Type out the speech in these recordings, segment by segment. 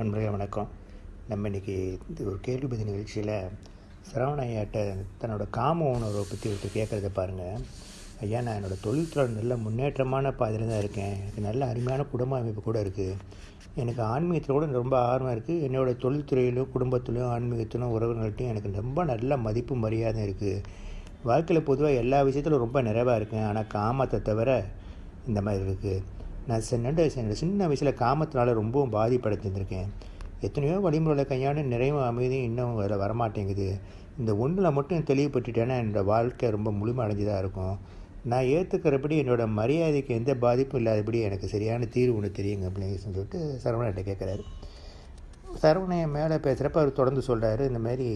நண்பர்களே வணக்கம். நம்ம இன்றைக்கி ஒரு கேள்வி பதில் நிகழ்ச்சியில் சரவண ஐயாட்ட தன்னோட காம உணர்வை பற்றி ஒருத்தர் கேட்குறத பாருங்கள் ஐயா நான் என்னோடய தொழில்துறை நல்ல முன்னேற்றமான பாதையில் தான் இருக்கேன். எனக்கு நல்ல அருமையான குடும்ப அமைப்பு கூட இருக்குது எனக்கு ஆன்மீகத்தில் கூட ரொம்ப ஆர்வம் இருக்குது என்னோடய தொழில்துறையிலும் குடும்பத்திலும் ஆன்மீகத்திலும் உறவுகள்கிட்டையும் எனக்கு ரொம்ப நல்ல மதிப்பு மரியாதை இருக்குது வாழ்க்கையில் பொதுவாக எல்லா விஷயத்திலும் ரொம்ப நிறைவாக இருக்கேன். ஆனால் காமத்தை தவிர இந்த மாதிரி இருக்குது நான் சின்ன சின்ன வயசில் காமத்தினால ரொம்பவும் பாதிப்படைஞ்சிருந்திருக்கேன் எத்தனையோ வழிமுறைகளை கையாண்டு நிறைவும் அமைதியும் இன்னும் அதில் வரமாட்டேங்குது. இந்த ஒன்றில் மட்டும் தெளிவுபட்டுட்டேன்னா என்னோடய வாழ்க்கை ரொம்ப முழுமை அடைஞ்சதாக இருக்கும். நான் ஏற்றுக்கிறபடி என்னோடய மரியாதைக்கு எந்த பாதிப்பும் இல்லாதபடி எனக்கு சரியான தீர்வு ஒன்று தெரியுங்க அப்படின்னு சொல்லிட்டு சரவணன்ட்ட கேட்குறாரு சரவணையன் மேலே பேசுகிறப்ப அவர் தொடர்ந்து சொல்கிறாரு இந்த மாதிரி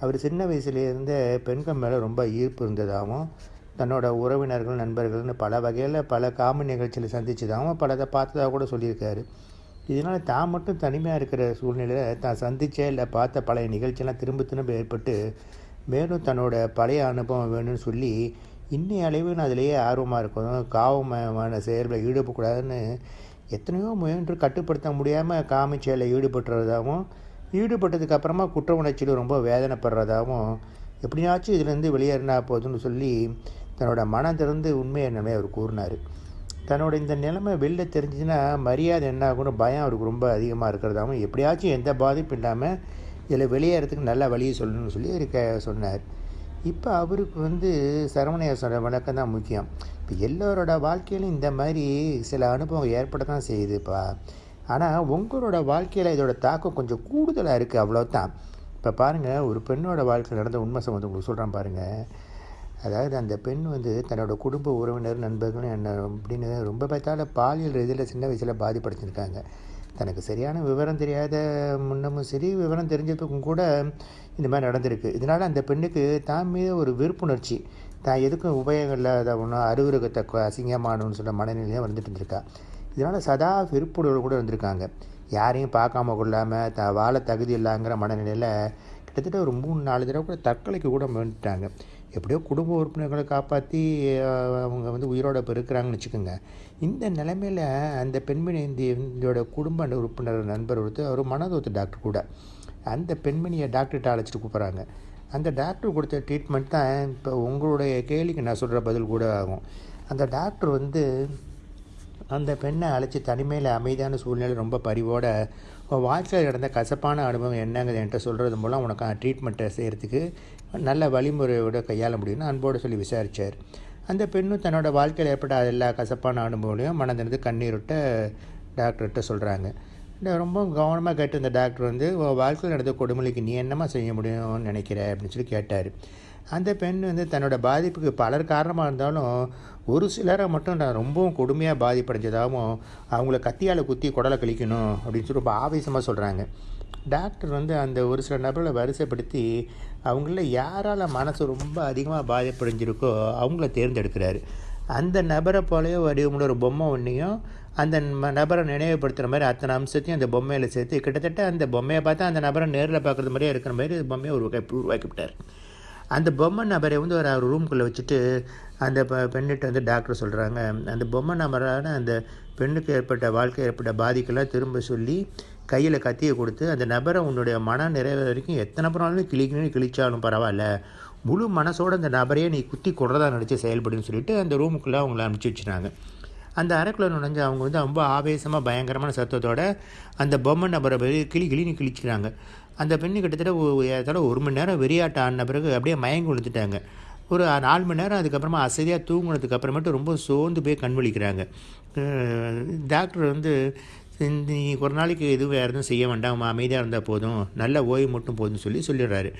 அவர் சின்ன வயசுலேருந்தே பெண்கள் மேலே ரொம்ப ஈர்ப்பு இருந்ததாகவும் தன்னோட உறவினர்கள் நண்பர்கள்னு பல வகையில் பல காம நிகழ்ச்சியில் சந்திச்சதாகவும் பலதை பார்த்ததாக கூட சொல்லியிருக்காரு. இதனால் தான் மட்டும் தனிமையாக இருக்கிற சூழ்நிலையில் தான் சந்தித்த இல்லை பார்த்த பழைய நிகழ்ச்சியெல்லாம் திரும்ப திரும்ப ஏற்பட்டு மேலும் தன்னோட பழைய அனுபவம் வேணும்னு சொல்லி இன்னைய அளவு நான் அதிலேயே ஆர்வமாக இருக்கணும். காவமான செயல்களை ஈடுபடக்கூடாதுன்னு எத்தனையோ முயன்று கட்டுப்படுத்த முடியாமல் காமி செயலில் ஈடுபட்டுறதாகவும் ஈடுபட்டதுக்கு அப்புறமா குற்ற உணர்ச்சியில் ரொம்ப வேதனைப்படுறதாகவும் எப்படியாச்சும் இதுலேருந்து வெளியேறினா போதும்னு சொல்லி தன்னோட மனம் திறந்து உண்மையை என்னமே அவர் கூறினார். தன்னோட இந்த நிலைமை வெளில தெரிஞ்சுன்னா மரியாதை என்ன ஆகும்னு பயம் அவருக்கு ரொம்ப அதிகமாக இருக்கிறதாகவும் எப்படியாச்சும் எந்த பாதிப்பும் இல்லாமல் இதில் வெளியேறதுக்கு நல்ல வழியை சொல்லணும்னு சொல்லி இருக்க சொன்னார். இப்போ அவருக்கு வந்து சரவணைய சொல்கிற வழக்கம் தான் முக்கியம். இப்போ எல்லோரோட வாழ்க்கையிலும் இந்த மாதிரி சில அனுபவம் ஏற்பட தான் செய்யுதுப்பா. ஆனால் உங்களோட வாழ்க்கையில் இதோட தாக்கம் கொஞ்சம் கூடுதலாக இருக்குது அவ்வளோதான் இப்போ பாருங்கள் ஒரு பெண்ணோட வாழ்க்கையில் நடந்த உண்மை சம்பந்தம் உங்களுக்கு சொல்கிறேன் பாருங்கள் அதாவது அந்த பெண் வந்து தன்னோட குடும்ப உறவினர் நண்பர்கள் என்ன அப்படின்னு ரொம்ப பார்த்தால பாலியல் ரீதியில் சின்ன வயசில் பாதிப்படுத்தியிருக்காங்க தனக்கு சரியான விவரம் தெரியாத முன்னமும் சரி விவரம் தெரிஞ்சதுக்கும் கூட இந்த மாதிரி நடந்திருக்கு. இதனால் அந்த பெண்ணுக்கு தான் மீது ஒரு விருப்புணர்ச்சி. தான் எதுக்கும் உபயோகம் இல்லாத ஒன்றும் அருவருகத்தை அசிங்கமானு சொல்ல மனநிலையாக வந்துட்டு இருந்திருக்கா. இதனால் சதா விருப்புணர்வு கூட இருந்திருக்காங்க. யாரையும் பார்க்காம கொள்ளாமல் த வாழ தகுதி இல்லைங்கிற மனநிலையில் கிட்டத்தட்ட ஒரு மூணு நாலு தடவை கூட தற்கொலைக்கு கூட வந்துட்டாங்க எப்படியோ குடும்ப உறுப்பினர்களை காப்பாற்றி அவங்க வந்து உயிரோட இப்போ இருக்கிறாங்கன்னு வச்சுக்கோங்க. இந்த நிலைமையில் அந்த பெண்மணி இந்த குடும்ப உறுப்பினர் நண்பர் ஒருத்தர் அவர் மனதோத்து டாக்டர் கூட. அந்த பெண்மணியை டாக்டர்கிட்ட அழைச்சிட்டு கூப்பிட்றாங்க. அந்த டாக்டர் கொடுத்த ட்ரீட்மெண்ட் தான் இப்போ உங்களுடைய கேள்விக்கு நான் சொல்கிற பதில் கூட ஆகும். அந்த டாக்டர் வந்து அந்த பெண்ணை அழைச்சி தனிமையில் அமைதியான சூழ்நிலை ரொம்ப பரிவோட வாழ்க்கையில் நடந்த கசப்பான அனுபவம் என்னங்கிறது என்கிட்ட சொல்கிறது மூலம் உனக்கு ட்ரீட்மெண்ட்டை செய்கிறதுக்கு நல்ல வழிமுறையோட கையாள முடியும்னு அன்போடு சொல்லி விசாரித்தார் அந்த பெண்ணும் தன்னோட வாழ்க்கையில் ஏற்பட்ட எல்லா கசப்பான அனுபவங்களையும் மனதிலிருந்து கண்ணீர்விட்ட டாக்டர்கிட்ட சொல்கிறாங்க ரொம்ப கவனமாக கேட்டு இந்த டாக்டர் வந்து வாழ்க்கையில் நடந்த கொடுமொழிக்கு நீ என்னமா செய்ய முடியும்னு நினைக்கிற? அப்படின்னு சொல்லி கேட்டார். அந்த பெண் வந்து தன்னோட பாதிப்புக்கு பலர் காரணமாக இருந்தாலும் ஒரு சிலரை மட்டும் நான் ரொம்பவும் கொடுமையாக பாதிப்படைஞ்சதாகவும் அவங்கள கத்தியால் குத்தி குடலை கழிக்கணும் அப்படின்னு சொல்லி ரொம்ப ஆவேசமாக சொல்கிறாங்க டாக்டர் வந்து அந்த ஒரு சில நபர்களை வரிசைப்படுத்தி அவங்கள யாரால் மனசு ரொம்ப அதிகமாக பாதிப்படைஞ்சிருக்கோ அவங்கள தேர்ந்தெடுக்கிறாரு. அந்த நபரை போலவே வடிவமுள்ள ஒரு பொம்மை ஒன்றையும் அந்த நபரை நினைவுபடுத்துகிற மாதிரி அத்தனை அம்சத்தையும் அந்த பொம்மையில் சேர்த்து கிட்டத்தட்ட அந்த பொம்மையை பார்த்தா அந்த நபரை நேரில் பார்க்குறது மாதிரியே இருக்கிற மாதிரி பொம்மையை உருவாக்கி உருவாக்கிவிட்டார். அந்த பொம்மை நபரை வந்து ஒரு ரூம்குள்ளே வச்சுட்டு அந்த பெண்ணிட்ட வந்து டாக்டர் சொல்கிறாங்க அந்த பொம்மை நபரான அந்த பெண்ணுக்கு ஏற்பட்ட வாழ்க்கை ஏற்பட்ட பாதிக்கெல்லாம் திரும்ப சொல்லி கையில் கத்தியை கொடுத்து அந்த நபரை உன்னுடைய மன நிறைவு வரைக்கும் எத்தனை பிறனாலும் கிழிக்கணும்னு கிழிச்சாலும் பரவாயில்ல. முழு மனசோடு அந்த நபரையே நீ குத்தி கொடுறதா நினச்சி செயல்படுன்னு சொல்லிட்டு அந்த ரூமுக்குள்ளே அவங்கள அனுப்பிச்சி வச்சுனாங்க அந்த அறைக்குள்ளே நுழைஞ்சு அவங்க வந்து ரொம்ப ஆவேசமாக பயங்கரமான சத்தத்தோட அந்த பொம்மை நபரை கிளி கிளின்னு கிழிச்சிக்கிறாங்க. அந்த பெண்ணு கிட்டத்தட்ட ஏதால ஒரு மணி நேரம் வெறியாட்ட ஆடின பிறகு அப்படியே மயங்கி விழுந்துட்டாங்க. ஒரு நாலு மணி நேரம் அதுக்கப்புறமா அசதியாக தூங்கினதுக்கு அப்புறமேட்டு ரொம்ப சோர்ந்து போய் கண் விழிக்கிறாங்க. டாக்டர் வந்து நீ ஒரு நாளைக்கு எதுவும் வேறு எதுவும் செய்ய வேண்டாம் அமைதியாக இருந்தால் போதும் நல்ல ஓய்வு மட்டும் போதும்னு சொல்லி சொல்லிடுறாரு.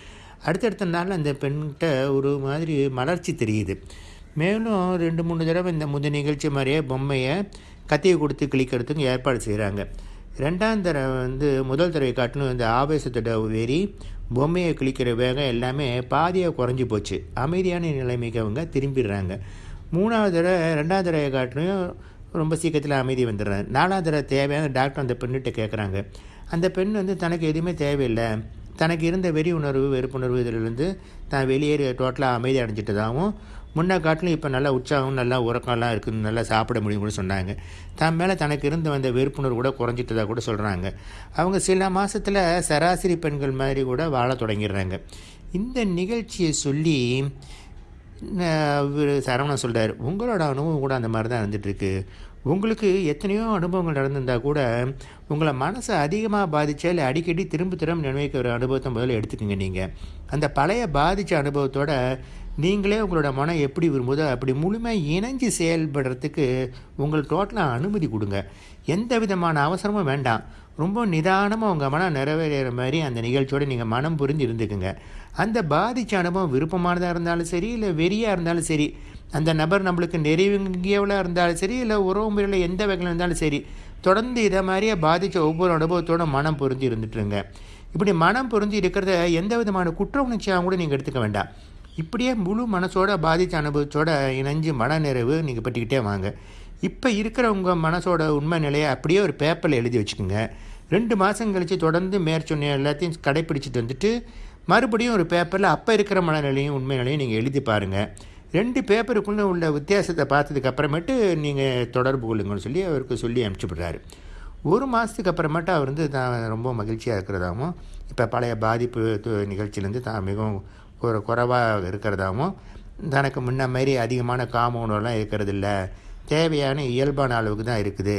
அடுத்தடுத்த நாள் அந்த பெண்கிட்ட ஒரு மாதிரி மலர்ச்சி தெரியுது. மேலும் ரெண்டு மூணு தடவை இந்த முத நிகழ்ச்சி மாதிரியே பொம்மையை கத்தியை கொடுத்து கிளிக்கிறதுக்கு ஏற்பாடு செய்கிறாங்க ரெண்டாம் தடவை வந்து முதல் தடவை காட்டிலும் இந்த ஆவேசத்தோட வெறி பொம்மையை கிழிக்கிற வேகம் எல்லாமே பாதியாக குறைஞ்சி போச்சு. அமைதியான நிலைமைக்கு அவங்க திரும்பிடுறாங்க. மூணாவது தடவை ரெண்டாவது தடவை காட்டிலும் ரொம்ப சீக்கிரத்தில் அமைதி வந்துடுறேன் நாலாவது தடவை தேவையான டாக்டர் அந்த பெண்ணுகிட்ட கேட்குறாங்க அந்த பெண் வந்து தனக்கு எதுவுமே தேவையில்லை. தனக்கு இருந்த வெறி உணர்வு வெறுப்புணர்வு இதிலிருந்து தான் வெளியேறி டோட்டலாக அமைதி அடைஞ்சிட்டதாகவும் முன்ன காட்டிலும் இப்போ நல்லா உற்சாகம் நல்லா உறக்கம்லாம் இருக்குது நல்லா சாப்பிட முடியும் கூட சொன்னாங்க. தன் மேலே தனக்கு இருந்து வந்த வெறுப்புணர்வு கூட குறைஞ்சிட்டதாக கூட சொல்கிறாங்க அவங்க சில மாதத்தில் சராசரி பெண்கள் மாதிரி கூட வாழ தொடங்கிடுறாங்க. இந்த நிகழ்ச்சியை சொல்லி சரவணன் சொல்கிறார் உங்களோட அனுபவம் கூட அந்த மாதிரி தான் இருந்துகிட்ருக்கு உங்களுக்கு எத்தனையோ அனுபவங்கள் நடந்திருந்தால் கூட உங்களை மனசை அதிகமாக பாதித்தா இல்லை அடிக்கடி திரும்ப திரும்ப நினைக்கிற அனுபவத்தை முதல்ல எடுத்துக்கோங்க நீங்கள் அந்த பழைய பாதித்த அனுபவத்தோட நீங்களே உங்களோட மனம் எப்படி விரும்புதோ அப்படி முழுமையாக இணைஞ்சு செயல்படுறதுக்கு உங்களுக்கு டோட்டலாக அனுமதி கொடுங்க. எந்த விதமான அவசரமும் வேண்டாம். ரொம்ப நிதானமாக உங்கள் மனம் நிறைவேற மாதிரி அந்த நிகழ்ச்சியோடு நீங்கள் மனம் புரிஞ்சு இருந்துக்குங்க. அந்த பாதித்த அனுபவம் விருப்பமானதாக இருந்தாலும் சரி இல்லை வெறியாக இருந்தாலும் சரி அந்த நபர் நம்மளுக்கு நெருங்கியவளாக இருந்தாலும் சரி இல்லை உறவு முறையில் எந்த வகையில் இருந்தாலும் சரி தொடர்ந்து இதை மாதிரியே பாதித்த ஒவ்வொரு அனுபவத்தோட மனம் பொருந்தி இருந்துட்டுருங்க. இப்படி மனம் பொருந்தி இருக்கிறத எந்த விதமான குற்ற உணர்ச்சியாக கூட நீங்கள் எடுத்துக்க வேண்டாம். இப்படியே முழு மனசோட பாதித்த அனுபவத்தோட இணைஞ்சு மன நிறைவு நீங்கள் பற்றிக்கிட்டே வாங்க. இப்போ இருக்கிற உங்கள் மனசோட உண்மை நிலையை அப்படியே ஒரு பேப்பரில் எழுதி வச்சுக்கோங்க. ரெண்டு மாதம் கழித்து தொடர்ந்து மேற்சொன்ன எல்லாத்தையும் கடைப்பிடிச்சிட்டு வந்துட்டு மறுபடியும் ஒரு பேப்பரில் அப்போ இருக்கிற மனநிலையும் உண்மை நிலையும் நீங்கள் எழுதி பாருங்கள் ரெண்டு பேப்பருக்குள்ளே உள்ள வித்தியாசத்தை பார்த்ததுக்கு அப்புறமேட்டு நீங்கள் தொடர்பு கொள்ளுங்கன்னு சொல்லி அவருக்கு சொல்லி அனுப்பிச்சுப்படுறாரு ஒரு மாதத்துக்கு அப்புறமேட்டு அவர் வந்து தான் ரொம்ப மகிழ்ச்சியாக இருக்கிறதாகவும் இப்போ பழைய பாதிப்பு நிகழ்ச்சியிலேருந்து தான் மிகவும் ஒரு குறைவாக இருக்கிறதாகவும் தனக்கு முன்ன மாதிரி அதிகமான காம உணவுலாம் இருக்கிறதில்ல. தேவையான இயல்பான அளவுக்கு தான் இருக்குது.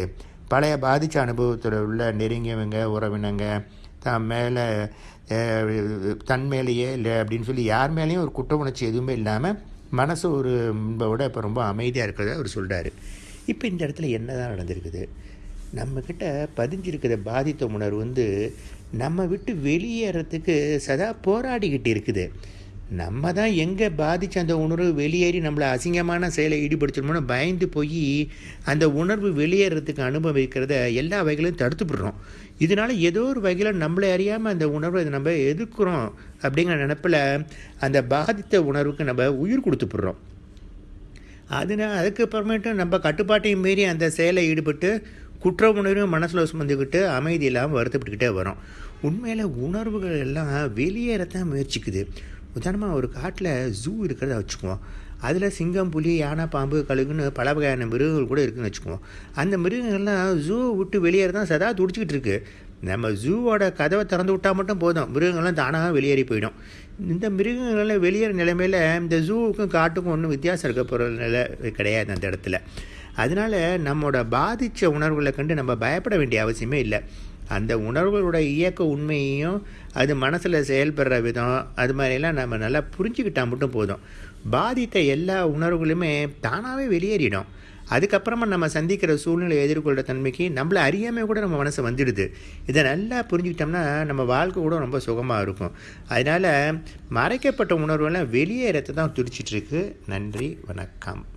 பழைய பாதித்த அனுபவத்தில் உள்ள நெருங்கியவங்க உறவினங்க தான் மேலே தன் மேலேயே இல்லை அப்படின்னு சொல்லி யார் மேலேயும் ஒரு குற்ற உணர்ச்சி எதுவுமே இல்லாமல் மனசு ஒரு முன்போட இப்போ ரொம்ப அமைதியாக இருக்கிறத அவர் சொல்கிறாரு இப்போ இந்த இடத்துல என்ன தான் நடந்திருக்குது? நம்மக்கிட்ட பதிஞ்சிருக்கிற பாதித்த உணர்வு வந்து நம்ம விட்டு வெளியேறத்துக்கு சதா போராடிக்கிட்டு இருக்குது. நம்ம தான் எங்கே பாதித்த அந்த உணர்வு வெளியேறி நம்மளை அசிங்கமான செயலை ஈடுபடுத்தணும்னு பயந்து போய் அந்த உணர்வு வெளியேறதுக்கு அனுபவிக்கிறத எல்லா வகைகளையும் தடுத்துப்படுறோம் இதனால் ஏதோ ஒரு வகையில் நம்மளை அறியாமல் அந்த உணர்வை நம்ம எதிர்க்கிறோம் அப்படிங்கிற நினப்பில் அந்த பாதித்த உணர்வுக்கு நம்ம உயிர் கொடுத்துப்படுறோம் அதனால் அதுக்கப்புறமேட்டு நம்ம கட்டுப்பாட்டையும் மீறி அந்த செயலை ஈடுபட்டு குற்ற உணர்வும் மனசில் சுமந்துக்கிட்டு அமைதி இல்லாமல் வருத்தப்பட்டுக்கிட்டே வரோம் உண்மையில் உணர்வுகள் எல்லாம் வெளியேறத்தான் முயற்சிக்குது. உதாரணமாக ஒரு காட்டில் ஜூ இருக்கிறத வச்சுக்குவோம். அதில் சிங்கம் புலி யானை பாம்பு கழுகுன்னு பல வகையான மிருகங்கள் கூட இருக்குதுன்னு வச்சுக்குவோம். அந்த மிருகங்கள்லாம் ஜூ விட்டு வெளியேற தான் சதா துடிச்சிக்கிட்டு இருக்குது நம்ம ஜூவோட கதவை திறந்து விட்டால் மட்டும் போதும். மிருகங்கள்லாம் தானாக வெளியேறி போயிடும். இந்த மிருகங்கள்லாம் வெளியேற நிலைமையில் இந்த ஜூவுக்கும் காட்டுக்கும் ஒன்றும் வித்தியாசம் இருக்க போகிற நிலை கிடையாது அந்த இடத்துல. அதனால் நம்மளோட பாதித்த உணர்வுகளை கண்டு நம்ம பயப்பட வேண்டிய அவசியமே இல்லை. அந்த உணர்வுகளோட இயக்க உண்மையையும் அது மனசில் செயல்படுற விதம் அது மாதிரிலாம் நம்ம நல்லா புரிஞ்சுக்கிட்டால் மட்டும் போதும். பாதித்த எல்லா உணர்வுகளுமே தானாகவே வெளியேறிடும். அதுக்கப்புறமா நம்ம சந்திக்கிற சூழ்நிலை எதிர்கொள்கிற தன்மைக்கு நம்மளை அறியாமல் கூட நம்ம மனசு வந்துடுது. இதை நல்லா புரிஞ்சுக்கிட்டோம்னா நம்ம வாழ்க்கை கூட ரொம்ப சுகமாக இருக்கும். அதனால் மறைக்கப்பட்ட உணர்வுகள்லாம் வெளியேறத்தை தான் துடிச்சிட்ருக்கு நன்றி வணக்கம்.